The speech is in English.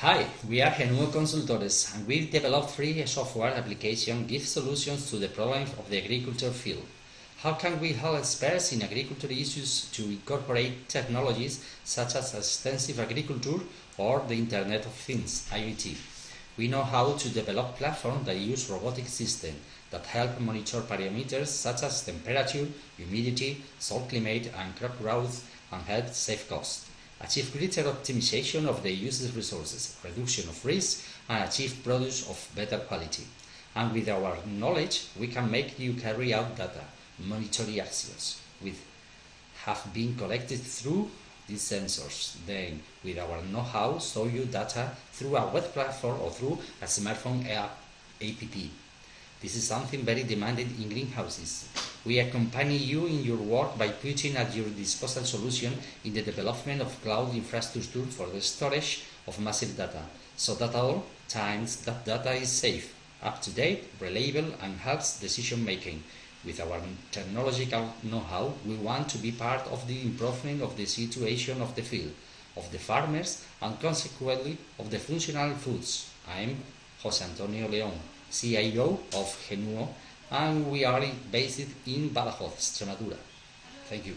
Hi, we are Genuo Consultores and we develop free software application give solutions to the problems of the agriculture field. How can we help experts in agriculture issues to incorporate technologies such as extensive agriculture or the Internet of Things, IoT? We know how to develop platforms that use robotic systems that help monitor parameters such as temperature, humidity, soil climate and crop growth and help save costs achieve greater optimization of the user's resources, reduction of risk, and achieve products of better quality. And with our knowledge, we can make you carry out data, monitoring actions, with have been collected through these sensors. Then, with our know-how, show you data through a web platform or through a smartphone app. This is something very demanded in greenhouses. We accompany you in your work by putting at your disposal solution in the development of cloud infrastructure for the storage of massive data, so that all times that data is safe, up-to-date, reliable and helps decision making. With our technological know-how, we want to be part of the improvement of the situation of the field, of the farmers and consequently of the functional foods. I am José Antonio León. CIO of Genuo, and we are based in Badajoz, Extremadura. Thank you.